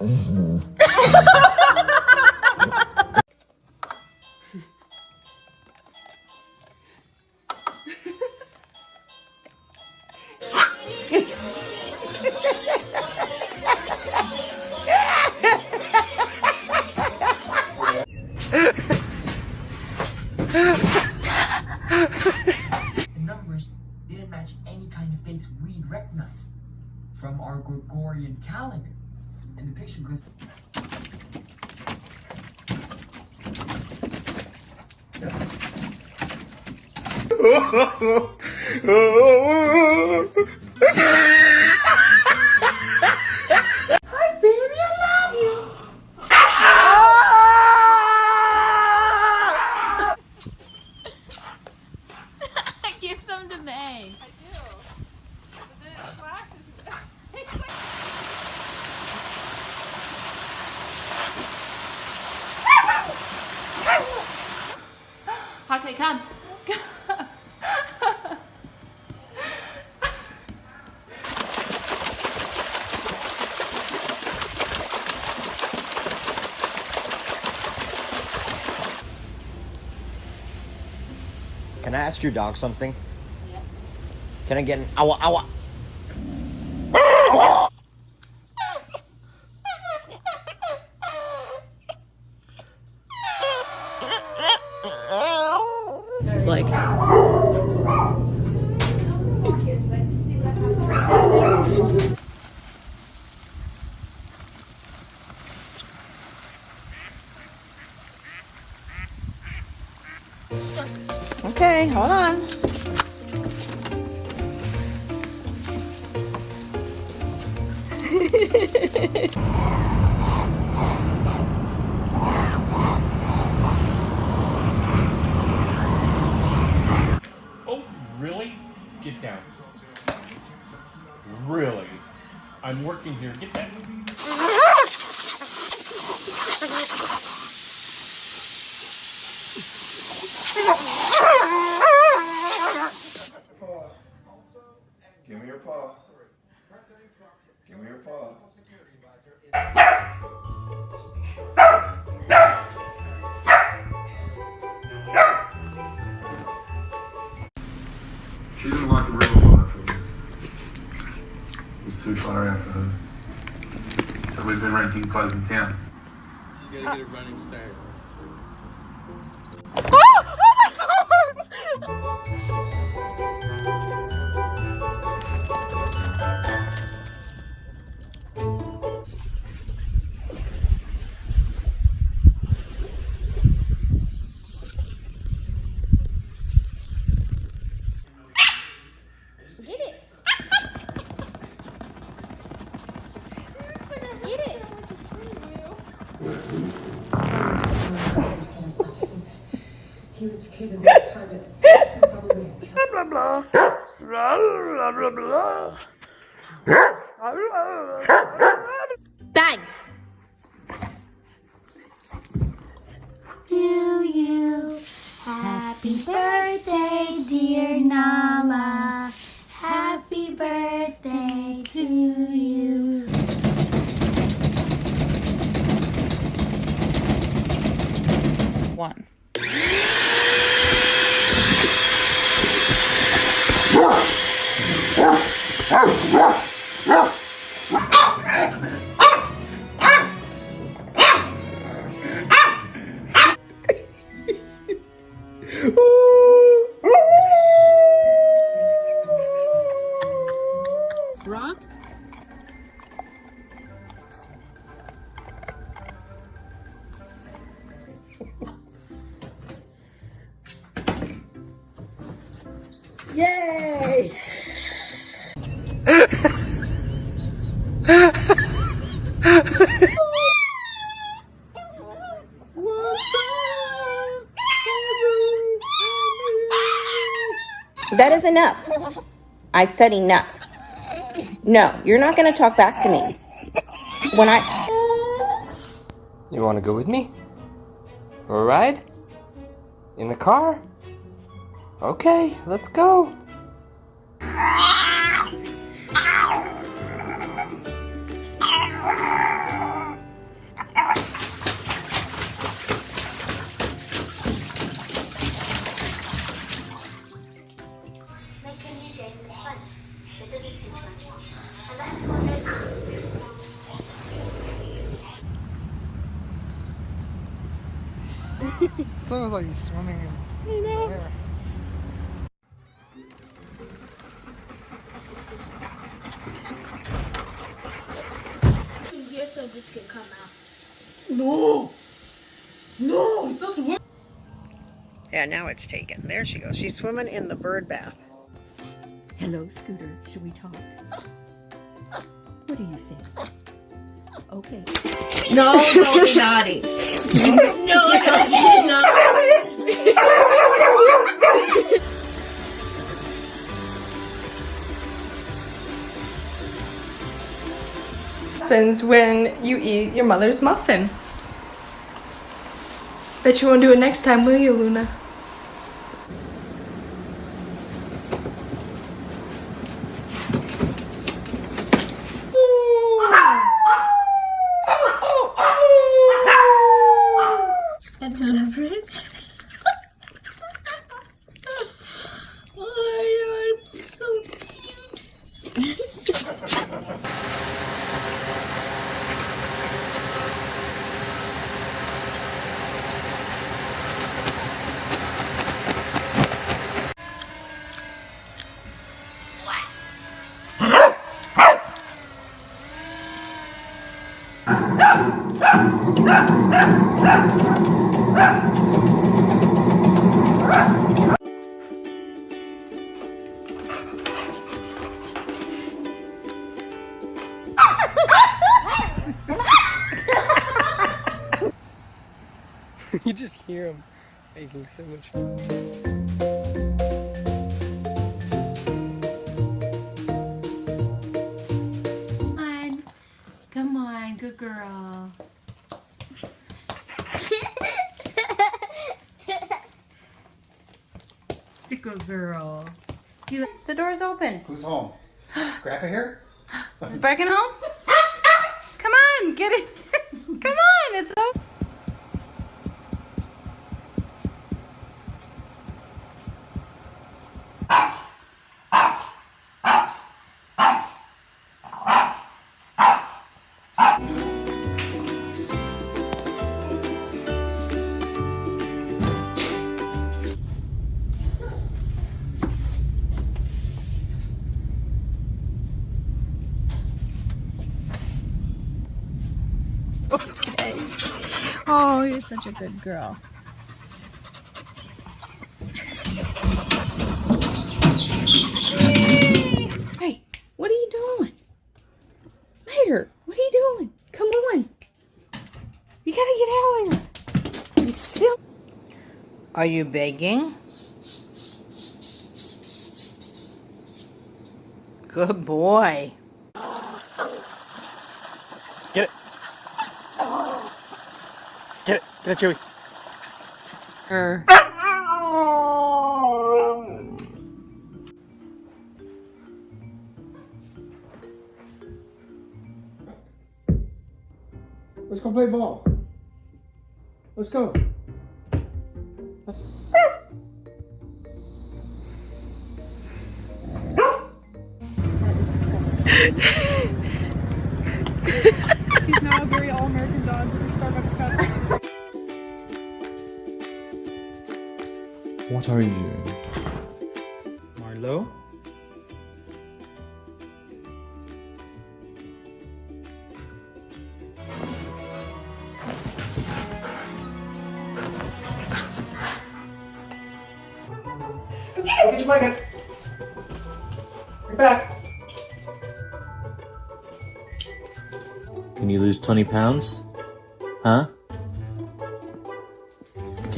The ああ。Can I ask your dog something? Can I get an ow ow? It's like. Oh, really? Get down. Really? I'm working here. Get down. Like the real life. It was, it was too far out for her. So we've been renting clothes in town. You gotta get a running start. Oh, oh get He was treated as a target. Probably his killer. Bang. to you. Happy birthday, dear Nala. One. Rock? Yay! That is enough. I said enough. No, you're not going to talk back to me. When I. You wanna go with me? For a ride? In the car? Okay, let's go. it's it was like swimming in there. So this come out. No! No! It doesn't work! Yeah, now it's taken. There she goes. She's swimming in the bird bath. Hello, Scooter. Should we talk? What do you think? Okay. No, don't be naughty. no, no, happens when you eat your mother's muffin. Bet you won't do it next time, will you, Luna? Making so much. Come on. Come on, good girl. It's a good girl. You The door's open. Who's home? Grandpa here? Is Brecken home? Come on, get it. Come on, it's open. Such a good girl. Hey, what are you doing? Mater, what are you doing? Come on. You gotta get out of here. You silly. Are you begging? Good boy. Get it. Get it. Get it, Joey. Er. Let's go play ball. Let's go. He's now a very all-American dog What are you doing? Marlo? Go get your blanket. Get back. Can you lose 20 pounds? Huh?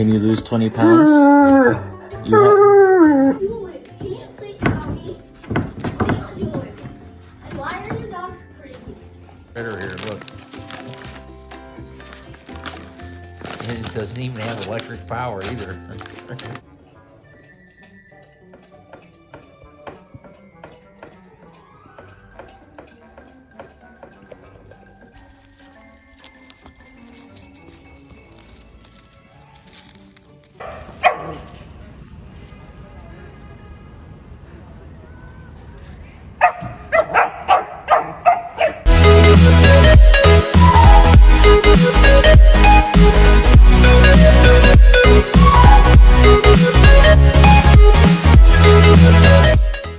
Can you lose 20 pounds? Better here, look. It doesn't even have electric power either. Amen.